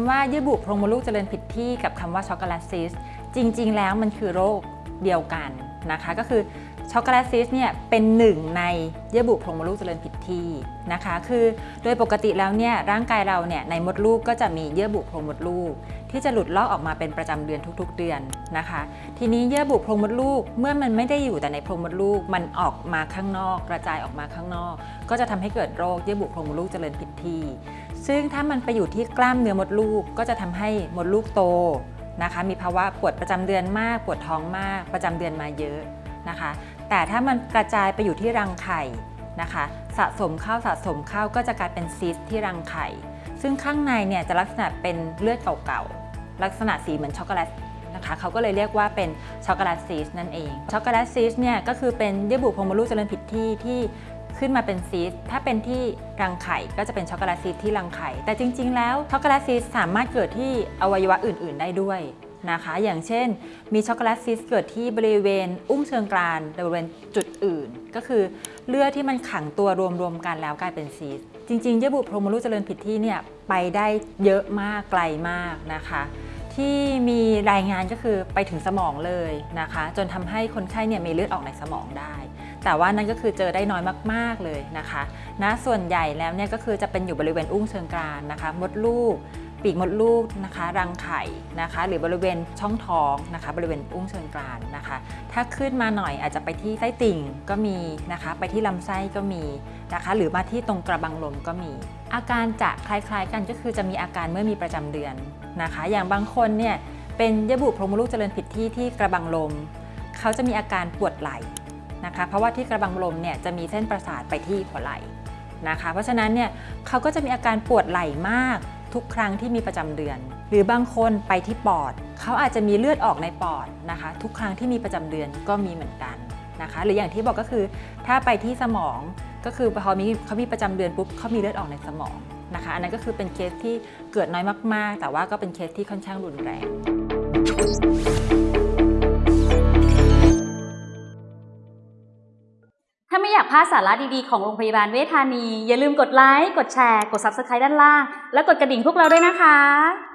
คำว่าเยื่อบุโพรงมดลูกเจริญผิดที่กับคำว่าช็อกโกแลตซีสต์จริง ๆ แล้วมันคือโรคเดียวกันนะคะก็คือช็อกโกแลตซีสต์เนี่ยเป็นหนึ่งในเยื่อบุโพรงมดลูกเจริญผิดที่นะคะ คือโดยปกติแล้วเนี่ยร่างกายเราเนี่ยในมดลูกก็จะมีเยื่อบุโพรงมดลูก ที่จะหลุดลอกออกมาเป็นประจำเดือนทุกๆ เดือนนะคะ ทีนี้เยื่อบุโพรงมดลูกเมื่อมันไม่ได้อยู่แต่ในโพรงมดลูกมันออกมาข้างนอก กระจายออกมาข้างนอก ก็จะทำให้เกิดโรคเยื่อบุโพรงมดลูกเจริญผิดที่ ซึ่งถ้ามันไปอยู่ที่กล้ามเนื้อมดลูกก็จะทำให้มดลูกโตนะคะ มีภาวะปวดประจำเดือนมากปวดท้องมาก ประจำเดือนมาเยอะนะคะ แต่ถ้ามันกระจายไปอยู่ที่รังไข่นะคะ สะสมเข้าสะสมเข้าก็จะกลายเป็นซีสต์ที่รังไข่ ซึ่งข้างในเนี่ยจะลักษณะเป็นเลือดเก่าๆ ลักษณะสีเหมือนช็อกโกแลตนะคะเขาก็เลยเรียกว่าเป็นช็อกโกแลตซีสต์นั่นเองช็อกโกแลตซีสต์เนี่ยก็คือเป็นเยื่อบุโพรงมดลูกเจริญผิดที่ที่ ขึ้นมาเป็นซีสต์ถ้าเป็นที่รังไข่ก็จะเป็นช็อกโกแลตซีสต์ที่รังไข่ แต่จริง ๆ แล้วช็อกโกแลตซีสต์สามารถเกิดที่อวัยวะอื่น ๆ ได้ด้วยนะคะ อย่างเช่น มีช็อกโกแลตซีสต์เกิดที่บริเวณ อุ้งเชิงกรานบริเวณจุดอื่น ก็คือเลือดที่มันขังตัวรวมๆกันแล้วกลายเป็นซีสต์จริงๆเยื่อบุโพรงมดลูกเจริญผิดที่เนี่ยไปได้เยอะมากไกลมากนะคะ ที่มีรายงานก็คือไปถึงสมองเลยนะคะ จนทำให้คนไข้เนี่ยมีเลือดออกในสมองได้ แต่ว่านั่นก็คือเจอได้น้อยมากๆเลยนะคะนะส่วนใหญ่แล้วเนี่ยก็คือจะเป็นอยู่บริเวณอุ้งเชิงกรานนะคะ มดลูก ปีกมดลูกนะคะ รังไข่นะคะ หรือบริเวณช่องท้องนะคะ บริเวณอุ้งเชิงกรานนะคะ ถ้าขึ้นมาหน่อยอาจจะไปที่ไส้ติ่งก็มีนะคะ ไปที่ลำไส้ก็มีนะคะ หรือมาที่ตรงกระบังลมก็มี อาการจะคล้ายๆกันก็คือจะมีอาการเมื่อมีประจำเดือนนะคะ อย่างบางคนเนี่ยเป็นเยื่อบุโพรงมดลูกเจริญผิดที่ที่กระบังลม เขาจะมีอาการปวดไหล่นะคะ เพราะว่าที่กระบังลมเนี่ยจะมีเส้นประสาทไปที่หัวไหล่นะคะ เพราะฉะนั้นเนี่ยเขาก็จะมีอาการปวดไหล่มาก ทุกครั้งที่มีประจำเดือน หรือบางคนไปที่ปอด เขาอาจจะมีเลือดออกในปอดนะคะ ทุกครั้งที่มีประจำเดือนก็มีเหมือนกันนะคะ หรืออย่างที่บอกก็คือถ้าไปที่สมองก็คือพอมีเขามีประจำเดือนปุ๊บเขามีเลือดออกในสมองนะคะ อันนั้นก็คือเป็นเคสที่เกิดน้อยมากๆ แต่ว่าก็เป็นเคสที่ค่อนข้างรุนแรง ถ้าไม่อยากพลาดสาระดีๆ ของโรงพยาบาลเวชธานี อย่าลืมกดไลค์ กดแชร์ กด subscribe ด้านล่าง และกดกระดิ่งพวกเราด้วยนะคะ